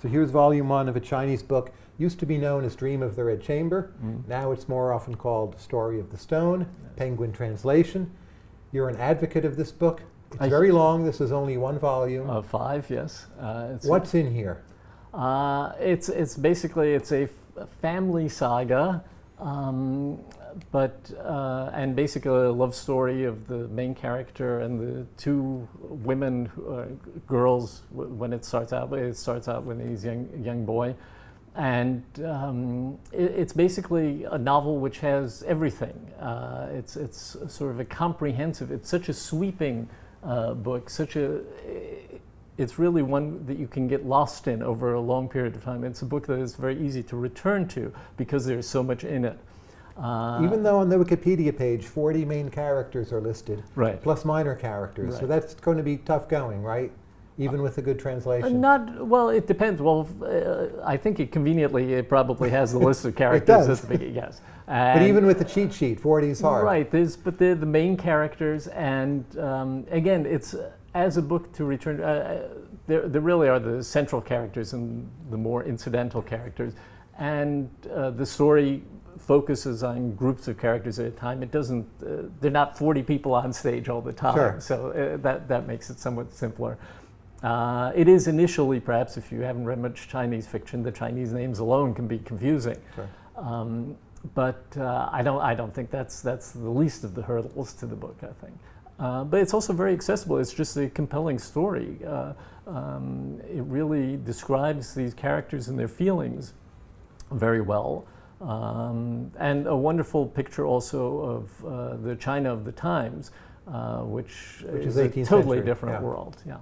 So here's volume one of a Chinese book. Used to be known as Dream of the Red Chamber. Mm. Now it's more often called Story of the Stone, Penguin translation. You're an advocate of this book. It's I- very long. This is only one volume. Uh, five, yes. Uh, it's What's in here? Uh, it's it's basically it's a family saga, um, but uh, and basically a love story of the main character and the two women, are girls. When it starts out, it starts out when he's young young boy, and um, it, it's basically a novel which has everything. Uh, it's it's sort of a comprehensive. It's such a sweeping uh, book, such a it's really one that you can get lost in over a long period of time. It's a book that is very easy to return to because there's so much in it. Uh, Even though on the Wikipedia page 40 main characters are listed, right. plus minor characters. So that's going to be tough going, right? Even with a good Uh, translation. not well. It depends. Well, uh, I think it conveniently it probably has the list of characters it does. at the beginning. Yes, but even with the cheat sheet, 40 is hard. Right. There's, but they're the main characters, and um, again, it's uh, as a book to return. Uh, uh, there, there really are the central characters and the more incidental characters, and uh, the story focuses on groups of characters at a time. It doesn't. Uh, they're not 40 people on stage all the time, Sure. so uh, that that makes it somewhat simpler. Uh, it is initially, perhaps, if you haven't read much Chinese fiction, the Chinese names alone can be confusing. Sure. Um, but uh, I don't. I don't think that's that's the least of the hurdles to the book. I think, uh, but it's also very accessible. It's just a compelling story. Uh, um, it really describes these characters and their feelings very well, um, and a wonderful picture also of uh, the China of the times, uh, which, Which is a totally century, different yeah. world. Yeah.